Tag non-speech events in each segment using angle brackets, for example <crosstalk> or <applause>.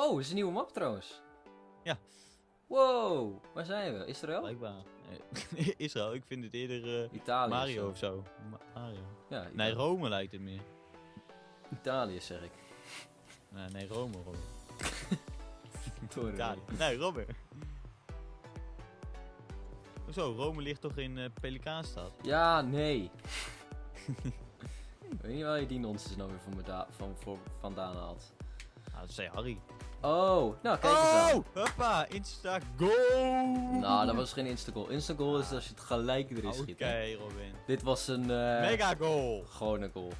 Oh, is een nieuwe map trouwens. Ja. Wow, waar zijn we? Israël? Blijkbaar. Nee, <laughs> Israël, ik vind het eerder eh, Italië. Mario of zo. Ma- Mario. Ja, Nee, Rome lijkt het meer. Italië zeg ik. Nee, nee Rome, Rome. <laughs> Italië. Nee, Rome. Hoezo, Rome ligt toch in eh Pelikaanstad? Ja, nee. <laughs> Ik weet niet waar je die nonsens nou weer van, voor, vandaan haalt. Ah, dat zei Harry. Oh, nou kijk eens aan. Oh, hoppa, insta goal! Nou, dat was geen insta-goal. Insta-goal is als je het gelijk erin Oké, schiet. hè. Robin. Dit was een... eh Mega goal! Gewone goal.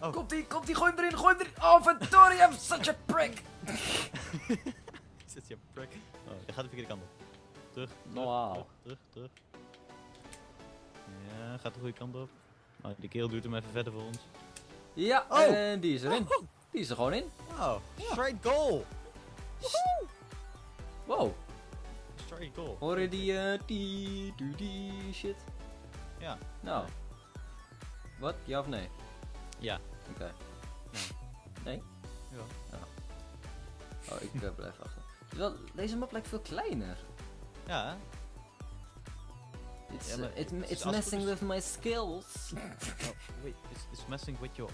Oh. Komt ie, komt ie, gooi hem erin, gooi hem erin. Oh, verdorie, I'm such a prick. <laughs> Zit je prick? Oh, je gaat de verkeerde kant op. Terug. Normaal. Terug, terug, terug. Ja, gaat de goede kant op. Oh, die kerel duurt hem even verder voor ons. Ja, Oh. en die is erin. Die is er gewoon in. Oh, straight goal! Wow, Straight goal. hoor je die, eh, die, die, die shit? Ja. Nou. Wat? Ja of nee? Ja. Oké. Nee? Ja. Oh, ik eh, blijf achter. Wel, deze map lijkt veel kleiner. Ja, hè? It's, uh, it, it's messing with my skills. Oh, wait, it's, it's messing with your...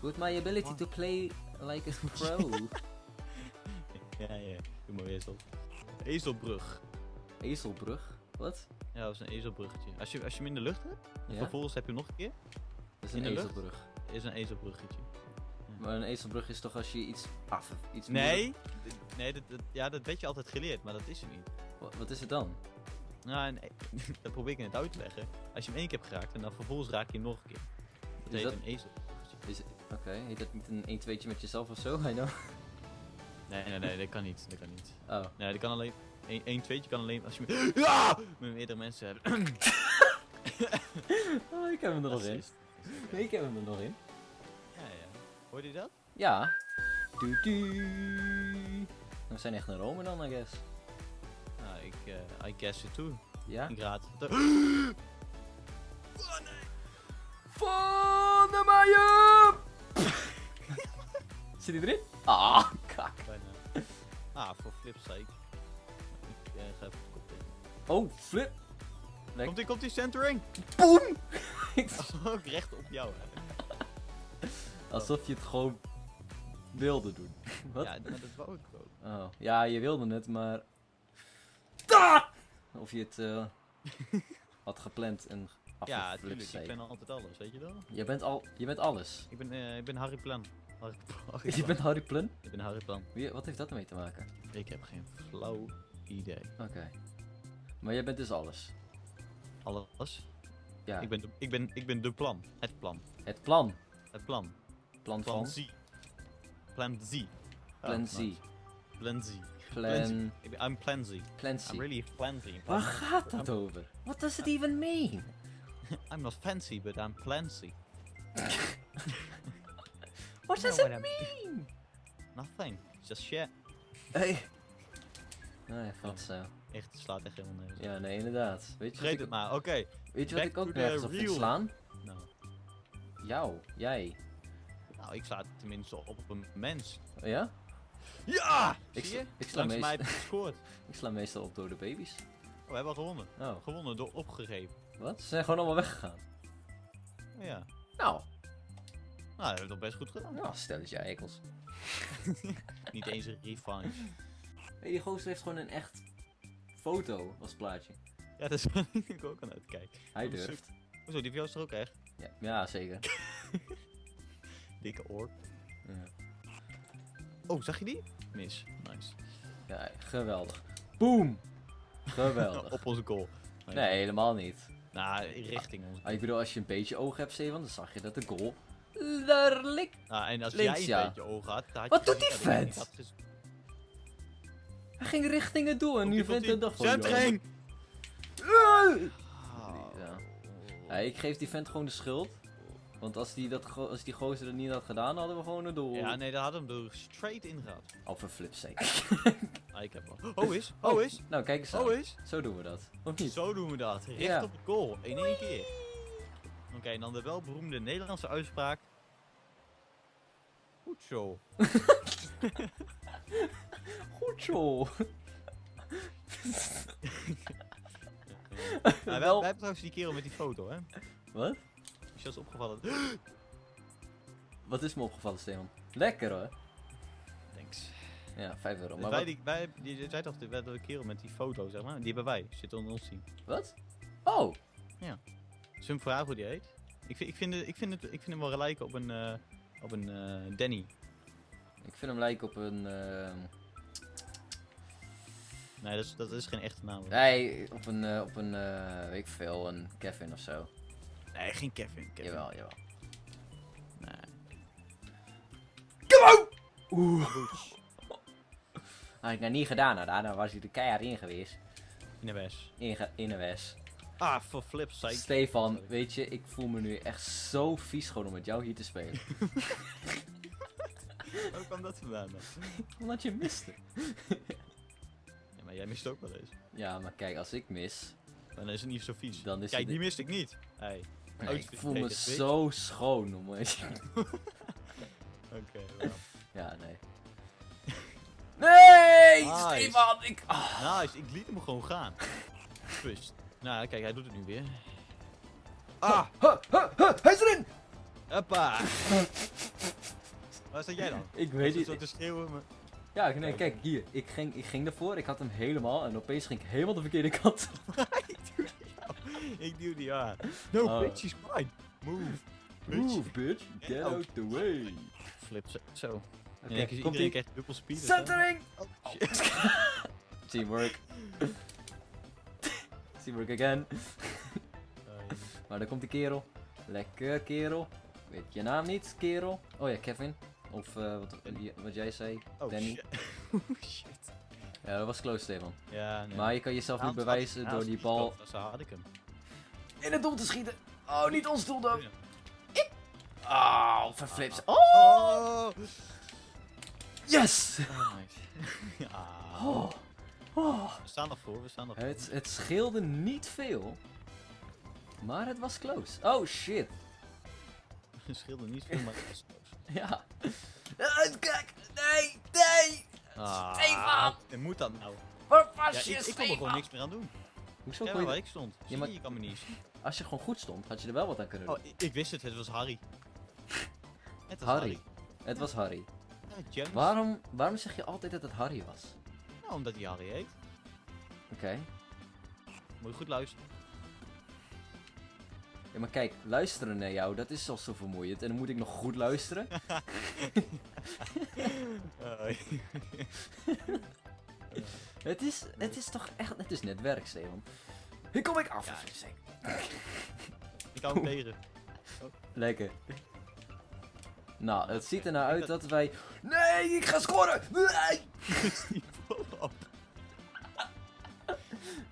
With my ability to play like a <laughs> pro. Ja, ja, doe maar ezel. Ezelbrug. Ezelbrug? Wat? Ja, dat is een ezelbruggetje. Als je, als je hem in de lucht hebt, en Ja? vervolgens heb je hem nog een keer, Dat is in een de lucht? ezelbrug. is een ezelbruggetje. Maar een ezelbrug is toch als je iets af... Iets Nee, nee dat, dat- ja, dat weet je altijd geleerd, maar dat is het niet. Wat, wat is het dan? Nou, en, <laughs> dat probeer ik net uit te leggen. Als je hem één keer hebt geraakt en dan vervolgens raak je hem nog een keer. Dat Is heet dat- een ezelbruggetje. Is, Oké, heet dat niet een 1-2'tje met jezelf of zo? <laughs> I know. Nee, nee, nee, dat kan niet. Dat kan niet. Oh. Nee, dat kan alleen... Eén, één tweetje kan alleen als je met, <laughs> ja! met meerdere mensen hebt. <laughs> oh, ik heb hem er nog in. Assist. Ik heb hem er nog in. Ja, ja. Hoorde je dat? Ja. Du -du. We zijn echt naar Rome dan, I guess. Nou, ik, eh I guess it too. Ja? Ik raad het. Van de Maier! Zit hij erin? Ah, kak. Bijna. Ah, voor flips sake. Ik ga even kop in. Oh, flip. Lek- Komt ie, komt ie, centering! Boom! Ook <laughs> recht op jou, hè. Alsof je het gewoon wilde doen. <laughs> Wat? Ja, maar dat wou ik ook. Oh, ja, je wilde het, maar... Ah! Of je het eh, <laughs> had gepland en Ja, afgeflipt tuurlijk. zei. Ik ben altijd alles, weet je wel? Je bent al, je bent alles. Ik ben, eh, ik ben Harry Plan. Harry, Harry <laughs> Je Plan. bent Harry Plun? Ik ben Harry Plan. Wie, wat heeft dat ermee te maken? Ik heb geen flauw idee. Oké. Maar jij bent dus alles. Alles? Ja, Ik, ben de, ik, ben, ik ben de plan. Het plan. het plan. Het plan. Plan Plan van. Z. Plan Z. Plan Oh, Z. Plan Z. Plan. I'm Plan Z. Plan Z. I'm really fancy. Waar gaat dat over? What does it even mean? <laughs> I'm not fancy, but I'm plancy. <laughs> What does it mean? Nothing. Just shit. Hey. Nee, wat zo. Echt, het slaat echt helemaal nergens. Ja, nee, inderdaad. Weet je Vergeet ik, het maar. Oké. weet je wat ik ook nergens op vind slaan? Nou. Jou, jij. nou, ik sla tenminste op een mens. Oh ja? Ja! Ik Zie je? sla- ik sla Langs mij meest- heb je gescoord. <laughs> Ik sla meestal op dode baby's. Oh, we hebben al gewonnen. Oh, Gewonnen door opgegeven. wat? Ze zijn gewoon allemaal weggegaan. Oh, ja. Nou, Nou, dat hebben we toch best goed gedaan. nou stel eens jij ekels. <laughs> Niet eens een refined. Hey, die gozer heeft gewoon een echt foto als plaatje. Ja, dat is <laughs> ik ook aan uitkijken. Hij durft. Hoezo, die van is er ook echt? Ja, ja zeker. <laughs> Dikke oor. Ja. Oh, zag je die? Mis. Nice. Ja, geweldig. Boom! Geweldig. op onze goal. Nee, helemaal niet. Nou, richting ons. Ah, ik bedoel, als je een beetje oog hebt, Steven, dan zag je dat de goal daar ligt. Nou, en als Links, jij ja. een beetje ogen had, dan had Wat je doet die vent? Hij ging richting het doel en nu vindt hij dat gewoon. Centering! Ja. Ik geef die vent gewoon de schuld. Want als die, dat, als die gozer dat niet had gedaan, hadden we gewoon een doel. Ja, nee, daar had hem er straight in gehad. Of voor flip's sake. Ah, ik heb wel. Oh is, <laughs> oh is, Nou, kijk eens aan. oh is. Zo doen we dat. Of niet? Zo doen we dat. Recht Ja. op het goal. In één keer. Oké, en dan de welberoemde Nederlandse uitspraak. Goed zo. <laughs> Goed zo. <laughs> Wij, Wel- wij hebben trouwens die kerel met die foto, hè? Wat? Is je dat opgevallen? <gasps> Wat is me opgevallen, Stefan? Lekker hoor. Thanks. Ja, 5 euro. Dus Maar wij, die, wij, die, die zei toch, de, de kerel met die foto, zeg maar, die hebben wij. Zit onder ons team. wat? Oh, Zullen we hem vragen hoe die heet? Ik vind, ik vind, het, ik vind, het, ik vind hem wel lijken op een, eh, op een eh, Danny. ik vind hem lijken op een... ehm, Nee, dat is, dat is geen echte naam. hoor. Nee, op een, eh, op een weet ik veel, een Kevin of zo. Nee, geen Kevin. Kevin. Jawel, jawel. Nee. Oeh. Had ik nou niet gedaan, nou, daarna was hij er keihard in geweest. In de wes. In, in de wes. Ah, voor flips sake. Stefan, weet je, ik voel me nu echt zo vies gewoon om met jou hier te spelen. <laughs> Hoe kwam dat vandaan dan? Omdat je miste. <laughs> Ja, maar jij mist ook wel eens. Ja, maar kijk, als ik mis, Dan is het niet zo vies. dan is Kijk, die mist ik niet. Hey. Nee, ik voel me weet zo schoon om <laughs> Oké, wel. Ja, nee. Nee! Nice. Stefan, ik... ah. Nice, ik liet hem gewoon gaan. Twist. Nou, kijk, hij doet het nu weer. Ah! Huh, huh, huh, hij is erin! Hoppa! Waar sta jij dan? Ik Is weet het niet. zo te schreeuwen, maar... Ja, nee, kijk, hier. Ik ging, ik ging ervoor, ik had hem helemaal en opeens ging ik helemaal de verkeerde kant. ik duw die aan. Ik duw die aan. No, Oh. bitch, she's mine. Move. Bitch. Move, bitch. Get out the way. Flip, zo. zo. Is komt iedereen ie. krijgt dubbel speed. Centering! Oh, shit. <laughs> Teamwork. Teamwork again. <laughs> <laughs> Maar daar komt die kerel. Lekker kerel. Weet je naam niet, kerel? Oh ja, Kevin. Of eh, wat, wat jij zei, oh, Danny. shit. <laughs> Oh, shit. Ja, dat was close, Stefan. Ja, nee. Maar je kan jezelf had- bewijzen door die niet bal had ik hem. in het doel te schieten. Oh, niet ons doel dan. Oh, verflips. Oh, Oh! yes! Oh, nice. ja. Oh, oh. We staan nog voor, we staan nog voor. Het, het scheelde niet veel. Maar het was close. Oh, shit. <laughs> Het scheelde niet veel, maar het was close. <laughs> Ja. Eh, kijk, nee, nee. Ah, Stefan! En moet dat nou? Waar Ja, was je, ik, ik kon er gewoon niks meer aan doen. Hoezo Ja, kon je waar ik stond. Maar- je, kan me niet zien. Als je gewoon goed stond, had je er wel wat aan kunnen doen. Oh, ik, ik wist het, het was Harry. <laughs> Het was Harry. Harry. Het was Harry. Waarom, waarom zeg je altijd dat het Harry was? Omdat hij Harry heet. Oké. Moet je goed luisteren. Ja, maar kijk, luisteren naar jou, dat is al zo vermoeiend. En dan moet ik nog goed luisteren. <laughs> Het is, het is toch echt, het is net werk, Steven. Hier kom ik af. Ja. Ik <laughs> hou hem tegen. Lekker. Nou, het ziet er nou uit dat wij... Nee, ik ga scoren! Nee! <laughs>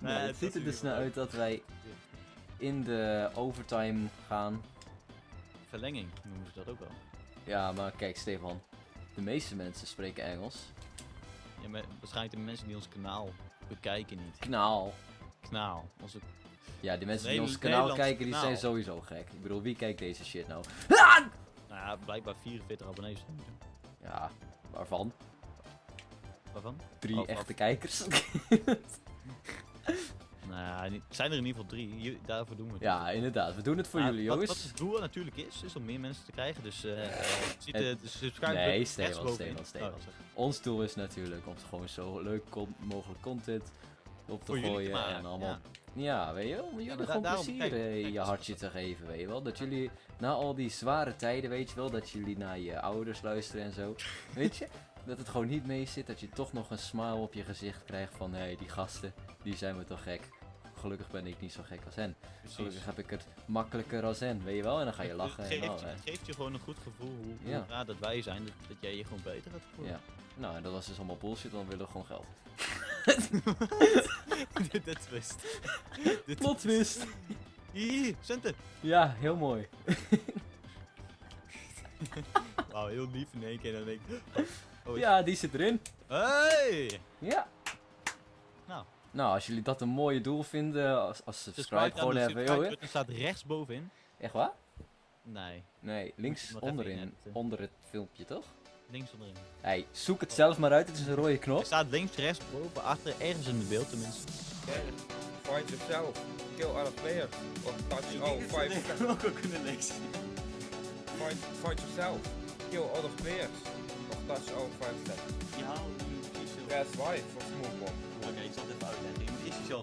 Nou, het ziet er dus nou uit dat wij in de overtime gaan. Verlenging noemen ze dat ook wel. Ja, maar kijk, Stefan. De meeste mensen spreken Engels. Ja, maar waarschijnlijk de mensen die ons kanaal bekijken niet. Knaal. Kanaal. Onze... Ja, die mensen die ons kanaal Nederlands kijken, die zijn kanaal. sowieso gek. Ik bedoel, wie kijkt deze shit nou? Ah! Nou ja, blijkbaar 44 abonnees. Ja, waarvan? Waarvan? Drie Oh, echte af. kijkers. <laughs> <laughs> Nou het zijn er in ieder geval drie. Daarvoor doen we het. ja, inderdaad. We doen het voor jullie, wat, jongens. Wat het doel natuurlijk is, is om meer mensen te krijgen. Dus eh, ziet Het- de, de subscribe Nee, Steven. Oh, sorry. Ons doel is natuurlijk om gewoon zo leuk con- mogelijk content op te gooien maken, en allemaal. ja. Ja, weet je wel, om jullie da- gewoon daarom- plezier kijk, je hartje te geven, weet je wel. Dat jullie na al die zware tijden, weet je wel, dat jullie naar je ouders luisteren en zo. <laughs> Weet je? Dat het gewoon niet mee zit, dat je toch nog een smile op je gezicht krijgt van, hé, hey, die gasten, die zijn me toch gek. Gelukkig ben ik niet zo gek als hen. Precies. Gelukkig heb ik het makkelijker als hen, weet je wel. En dan ga je lachen het en geeft, al. je- hè. het geeft je gewoon een goed gevoel hoe, hoe Ja. raar dat wij zijn, dat, dat jij je gewoon beter gaat voelen. Ja. Nou, en dat was dus allemaal bullshit, dan willen we gewoon geld. <laughs> Dit twist. <laughs> Plot twist! Hier, centen. Ja, heel mooi. <laughs> Wauw, heel lief in één keer. Dan denk ik, oh, is- Ja, die zit erin. Hey! Ja. Nou. Nou, als jullie dat een mooie doel vinden, als, als subscribe Subscribe gewoon de even, subscribe joh. button staat rechtsbovenin. Echt waar? Nee. Nee, links onderin, onder het filmpje toch? Links onderin. Hey, zoek het zelf maar uit, het is een rode Er knop. staat links, rechts, boven, achter, ergens in het beeld tenminste. Okay. Find yourself. Kill other players. Or touch all five ook wel kunnen lezen. Find, find yourself. Kill other players. Or touch all five seconds. Ja, precies zo. Press Y voor smooth bomb. Oké, ik zal het even uitleggen. Je moet eerst jezelf